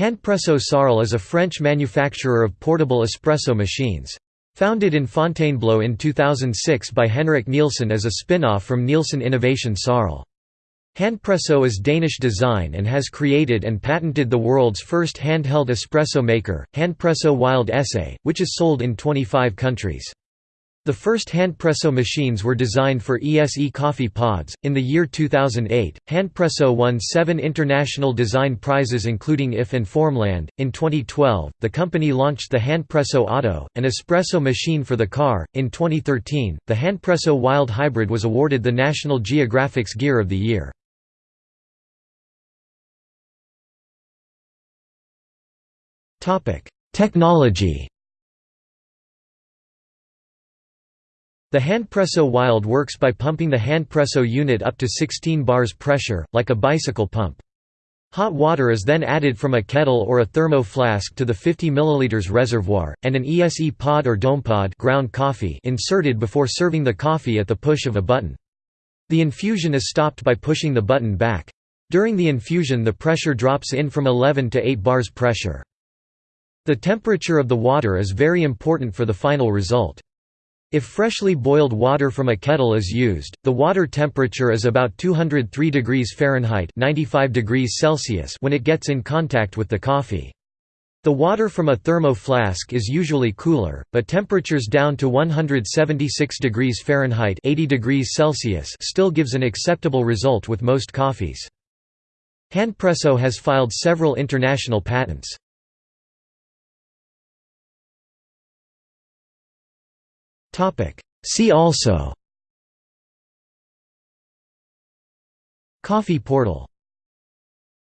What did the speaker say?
Handpresso Sarl is a French manufacturer of portable espresso machines. Founded in Fontainebleau in 2006 by Henrik Nielsen as a spin-off from Nielsen Innovation Sarl. Handpresso is Danish design and has created and patented the world's first handheld espresso maker, Handpresso Wild ESE, which is sold in 25 countries. The first handpresso machines were designed for ESE coffee pods. In the year 2008, Handpresso won seven international design prizes, including IF and Formland. In 2012, the company launched the Handpresso Auto, an espresso machine for the car. In 2013, the Handpresso Wild Hybrid was awarded the National Geographic's Gear of the Year. Technology The handpresso Wild works by pumping the handpresso unit up to 16 bars pressure, like a bicycle pump. Hot water is then added from a kettle or a thermo flask to the 50 ml reservoir, and an ESE pod or domepod ground coffee inserted before serving the coffee at the push of a button. The infusion is stopped by pushing the button back. During the infusion the pressure drops in from 11 to 8 bars pressure. The temperature of the water is very important for the final result. If freshly boiled water from a kettle is used, the water temperature is about 203 degrees Fahrenheit 95 degrees Celsius when it gets in contact with the coffee. The water from a thermo flask is usually cooler, but temperatures down to 176 degrees Fahrenheit 80 degrees Celsius still gives an acceptable result with most coffees. Handpresso has filed several international patents. See also. Coffee portal